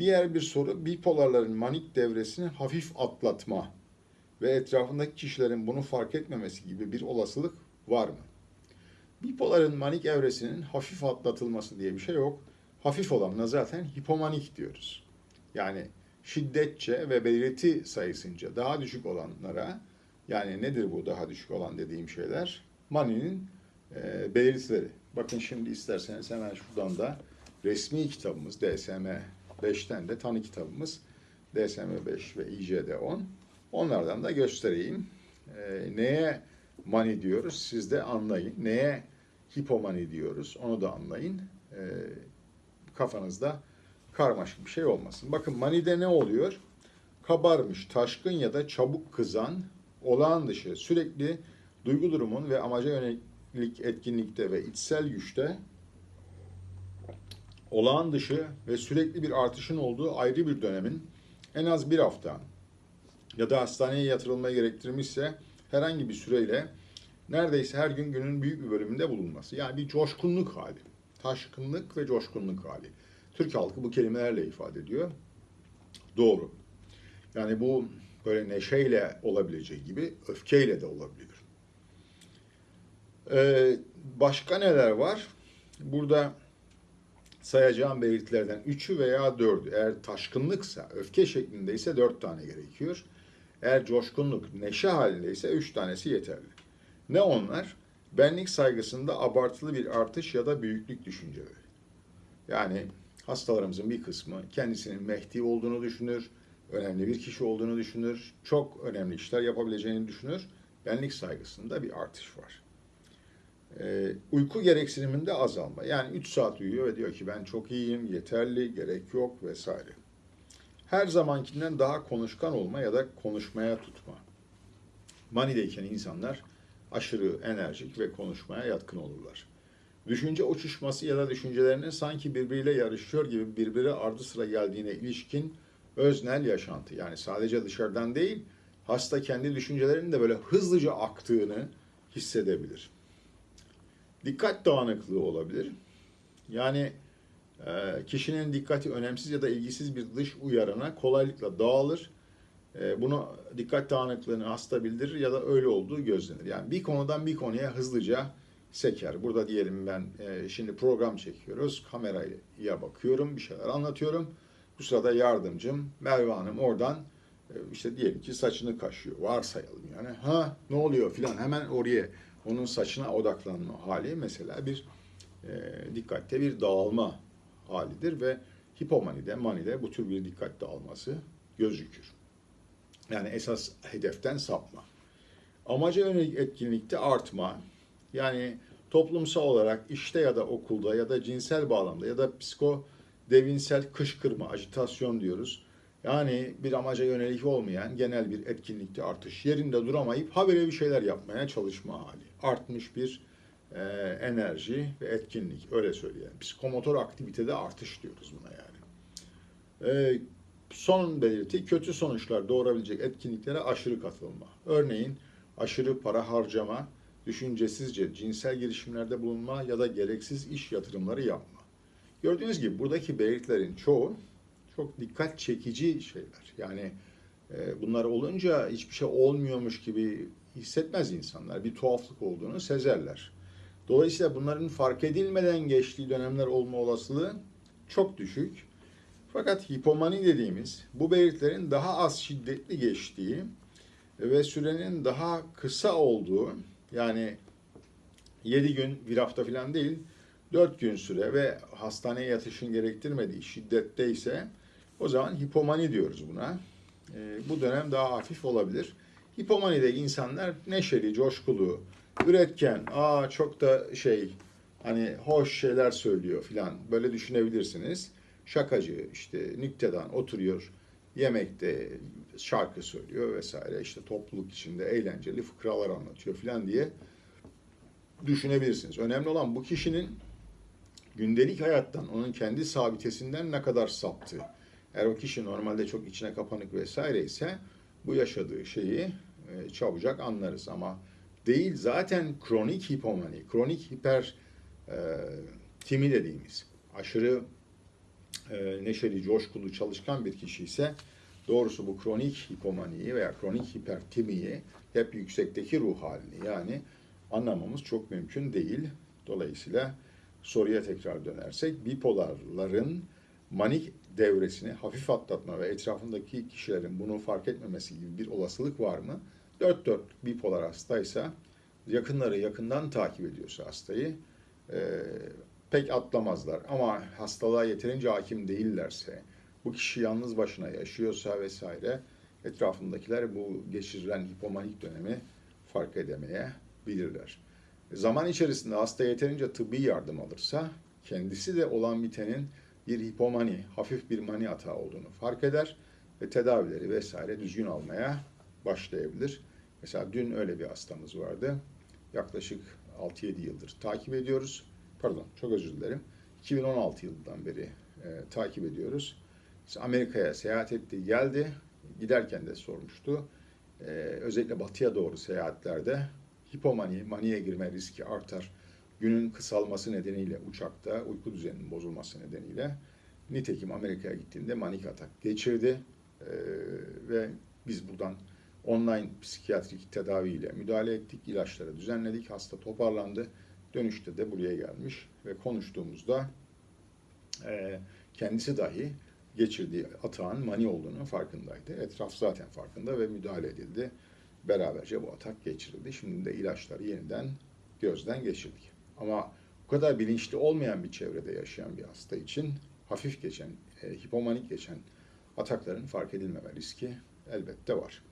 Diğer bir soru bipolarların manik devresini hafif atlatma ve etrafındaki kişilerin bunu fark etmemesi gibi bir olasılık var mı? Bipoların manik evresinin hafif atlatılması diye bir şey yok. Hafif olanına zaten hipomanik diyoruz. Yani şiddetçe ve belirti sayısınca daha düşük olanlara yani nedir bu daha düşük olan dediğim şeyler? Mani'nin e, belirtileri. Bakın şimdi isterseniz hemen şuradan da resmi kitabımız DSM 5'ten de tanı kitabımız DSM 5 ve ICD 10. Onlardan da göstereyim. E, neye mani diyoruz siz de anlayın. Neye hipomani diyoruz onu da anlayın. E, kafanızda karmaşık bir şey olmasın. Bakın manide ne oluyor? Kabarmış, taşkın ya da çabuk kızan, olağan dışı, sürekli duygu durumun ve amaca yönelik etkinlikte ve içsel güçte olağan dışı ve sürekli bir artışın olduğu ayrı bir dönemin en az bir hafta ya da hastaneye yatırılmaya gerektirmişse herhangi bir süreyle neredeyse her gün günün büyük bir bölümünde bulunması. Yani bir coşkunluk hali. Taşkınlık ve coşkunluk hali. Türk halkı bu kelimelerle ifade ediyor. Doğru. Yani bu böyle neşeyle olabileceği gibi öfkeyle de olabilir. Ee, başka neler var? Burada sayacağım belirtilerden üçü veya dördü. Eğer taşkınlıksa, öfke şeklindeyse dört tane gerekiyor. Eğer coşkunluk, neşe halindeyse üç tanesi yeterli. Ne onlar? Benlik saygısında abartılı bir artış ya da büyüklük düşünceleri. Yani hastalarımızın bir kısmı kendisinin Mehdi olduğunu düşünür, önemli bir kişi olduğunu düşünür, çok önemli işler yapabileceğini düşünür. Benlik saygısında bir artış var. Ee, uyku gereksiniminde azalma. Yani 3 saat uyuyor ve diyor ki ben çok iyiyim, yeterli, gerek yok vesaire. Her zamankinden daha konuşkan olma ya da konuşmaya tutma. Manideyken insanlar aşırı enerjik ve konuşmaya yatkın olurlar. Düşünce uçuşması ya da düşüncelerinin sanki birbiriyle yarışıyor gibi birbiri ardı sıra geldiğine ilişkin öznel yaşantı. Yani sadece dışarıdan değil, hasta kendi düşüncelerinin de böyle hızlıca aktığını hissedebilir. Dikkat dağınıklığı olabilir. Yani e, kişinin dikkati önemsiz ya da ilgisiz bir dış uyarana kolaylıkla dağılır. E, bunu dikkat dağınıklığını hasta bildirir ya da öyle olduğu gözlenir. Yani bir konudan bir konuya hızlıca seker. Burada diyelim ben e, şimdi program çekiyoruz. Kameraya bakıyorum, bir şeyler anlatıyorum. Bu sırada yardımcım Merve Hanım oradan e, işte diyelim ki saçını kaşıyor. Varsayalım yani. Ha ne oluyor filan hemen oraya onun saçına odaklanma hali mesela bir e, dikkatte bir dağılma halidir ve hipomanide, manide bu tür bir dikkat dağılması gözükür. Yani esas hedeften sapma. Amaca yönelik etkinlikte artma, yani toplumsal olarak işte ya da okulda ya da cinsel bağlamda ya da psiko devinsel kışkırma, ajitasyon diyoruz. Yani bir amaca yönelik olmayan genel bir etkinlikte artış. Yerinde duramayıp habire bir şeyler yapmaya çalışma hali. Artmış bir e, enerji ve etkinlik öyle söyleyelim. Psikomotor aktivitede artış diyoruz buna yani. E, son belirti kötü sonuçlar doğurabilecek etkinliklere aşırı katılma. Örneğin aşırı para harcama, düşüncesizce cinsel girişimlerde bulunma ya da gereksiz iş yatırımları yapma. Gördüğünüz gibi buradaki belirtilerin çoğu çok dikkat çekici şeyler. Yani e, bunlar olunca hiçbir şey olmuyormuş gibi hissetmez insanlar. Bir tuhaflık olduğunu sezerler. Dolayısıyla bunların fark edilmeden geçtiği dönemler olma olasılığı çok düşük. Fakat hipomani dediğimiz bu belirtilerin daha az şiddetli geçtiği ve sürenin daha kısa olduğu yani 7 gün bir hafta falan değil 4 gün süre ve hastaneye yatışın gerektirmediği şiddette ise o zaman hipomani diyoruz buna. E, bu dönem daha hafif olabilir. Hipomanide insanlar neşeli, coşkulu, üretken, aa çok da şey hani hoş şeyler söylüyor filan böyle düşünebilirsiniz. Şakacı işte nüktedan oturuyor yemekte şarkı söylüyor vesaire işte topluluk içinde eğlenceli fıkralar anlatıyor filan diye düşünebilirsiniz. Önemli olan bu kişinin gündelik hayattan, onun kendi sabitesinden ne kadar saptığı. Eğer o kişi normalde çok içine kapanık vesaire ise bu yaşadığı şeyi e, çabucak anlarız ama değil zaten kronik hipomani, kronik hiper e, timi dediğimiz aşırı e, neşeli, coşkulu, çalışkan bir kişi ise doğrusu bu kronik hipomaniyi veya kronik hipertimiyi hep yüksekteki ruh halini yani anlamamız çok mümkün değil. Dolayısıyla soruya tekrar dönersek bipolarların manik devresini hafif atlatma ve etrafındaki kişilerin bunu fark etmemesi gibi bir olasılık var mı? Dört dört bipolar hastaysa yakınları yakından takip ediyorsa hastayı e, pek atlamazlar. Ama hastalığa yeterince hakim değillerse, bu kişi yalnız başına yaşıyorsa vesaire etrafındakiler bu geçirilen hipomanik dönemi fark edemeyebilirler. Zaman içerisinde hasta yeterince tıbbi yardım alırsa kendisi de olan bitenin bir hipomani, hafif bir mani atağı olduğunu fark eder ve tedavileri vesaire düzgün almaya başlayabilir. Mesela dün öyle bir hastamız vardı. Yaklaşık 6-7 yıldır takip ediyoruz. Pardon, çok özür dilerim. 2016 yılından beri e, takip ediyoruz. Amerika'ya seyahat etti, geldi. Giderken de sormuştu. E, özellikle batıya doğru seyahatlerde hipomani, maniye girme riski artar. Günün kısalması nedeniyle uçakta uyku düzeninin bozulması nedeniyle nitekim Amerika'ya gittiğinde manik atak geçirdi. E, ve biz buradan online psikiyatrik tedaviyle müdahale ettik, ilaçları düzenledik, hasta toparlandı. Dönüşte de buraya gelmiş ve konuştuğumuzda e, kendisi dahi geçirdiği atağın mani olduğunu farkındaydı. Etraf zaten farkında ve müdahale edildi. Beraberce bu atak geçirildi. Şimdi de ilaçları yeniden gözden geçirdik. Ama bu kadar bilinçli olmayan bir çevrede yaşayan bir hasta için hafif geçen, e, hipomanik geçen atakların fark edilmeme riski elbette var.